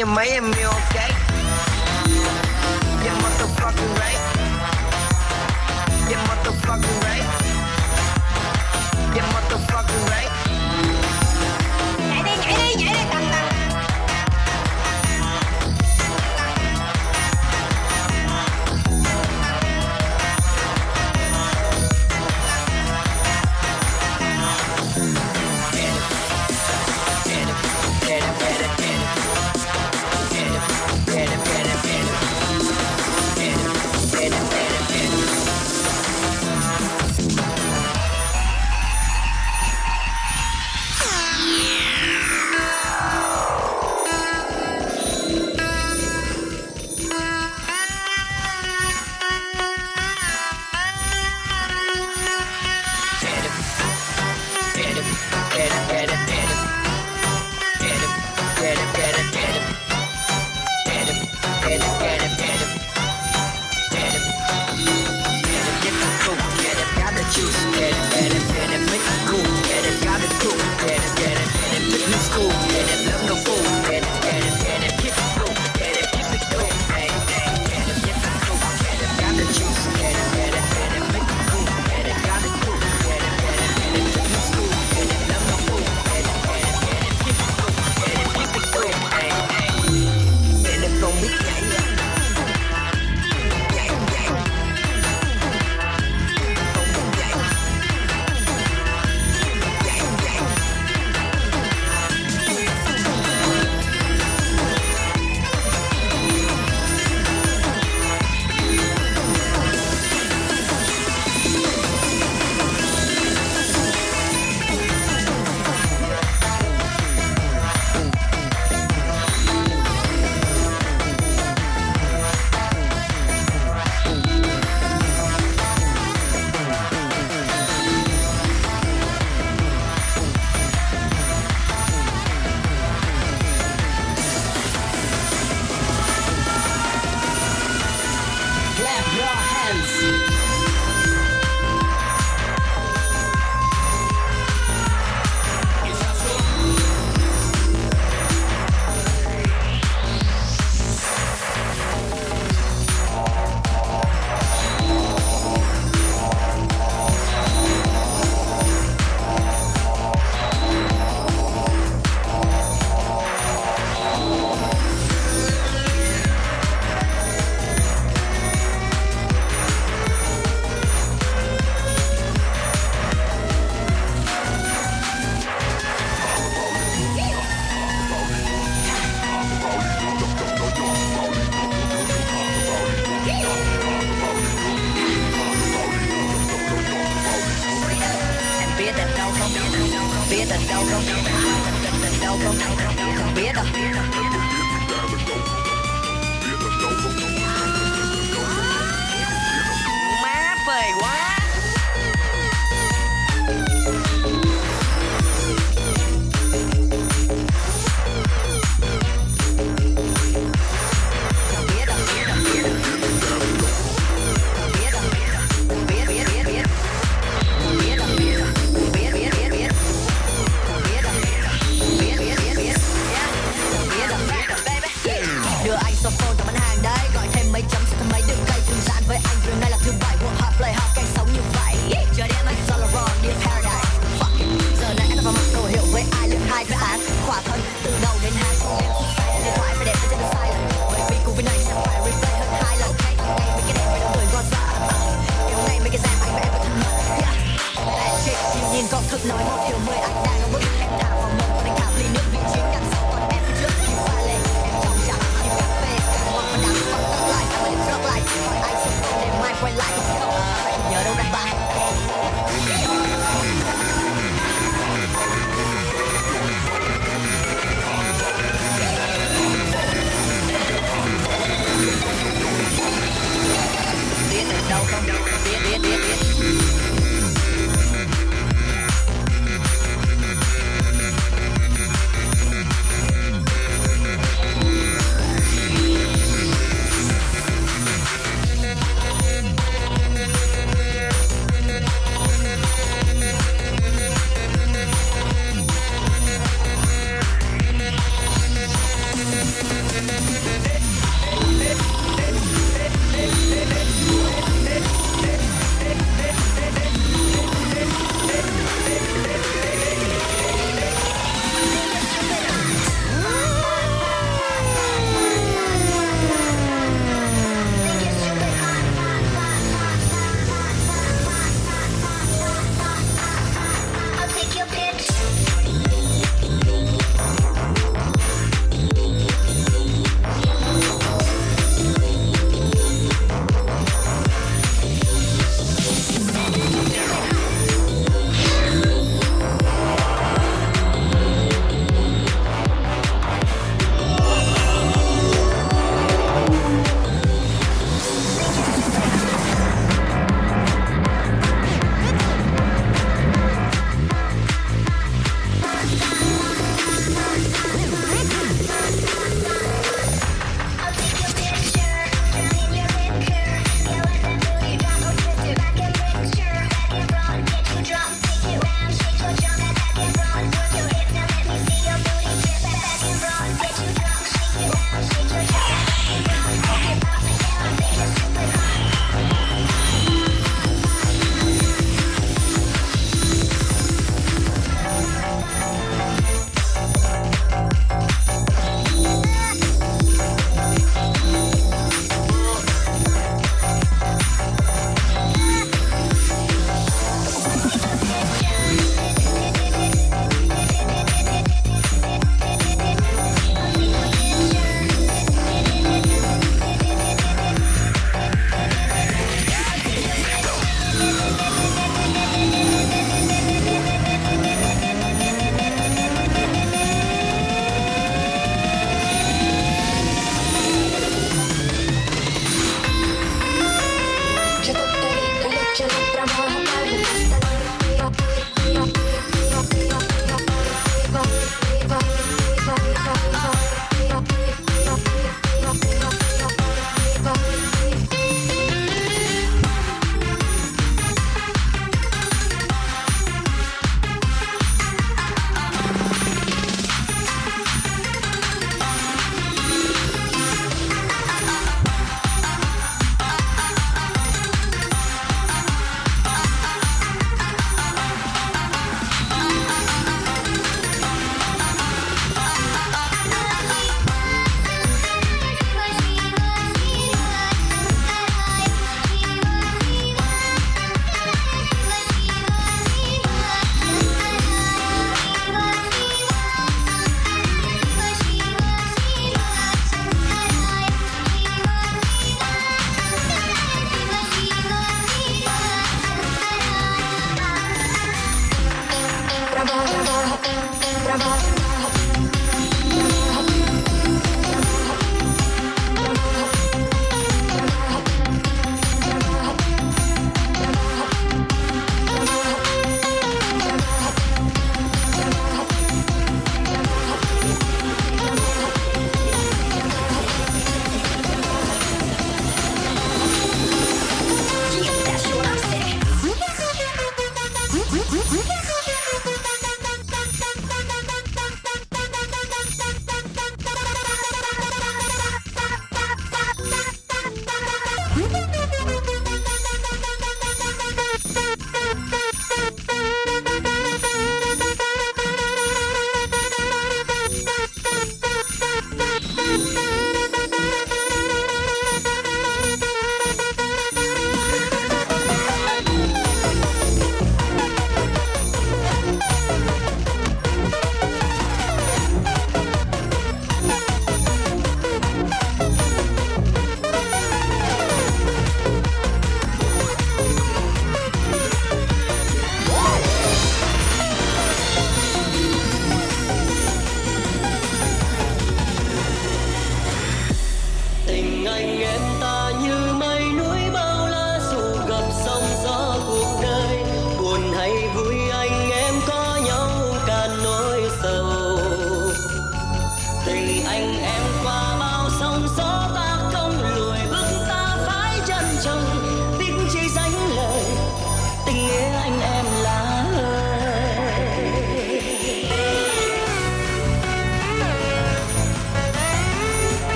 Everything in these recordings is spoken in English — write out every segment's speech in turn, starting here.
внимание, мы мелкая anh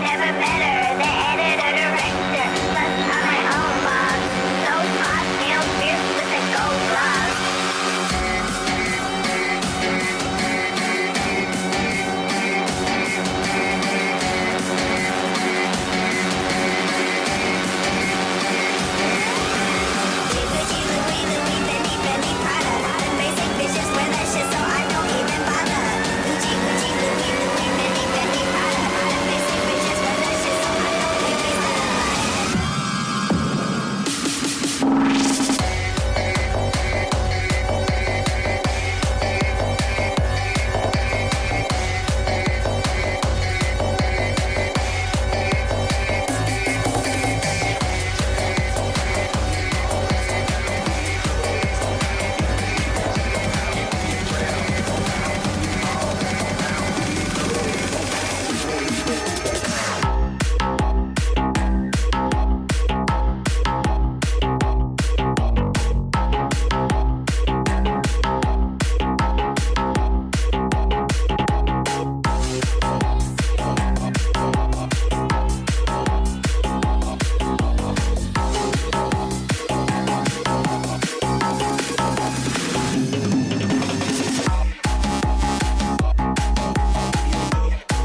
never met.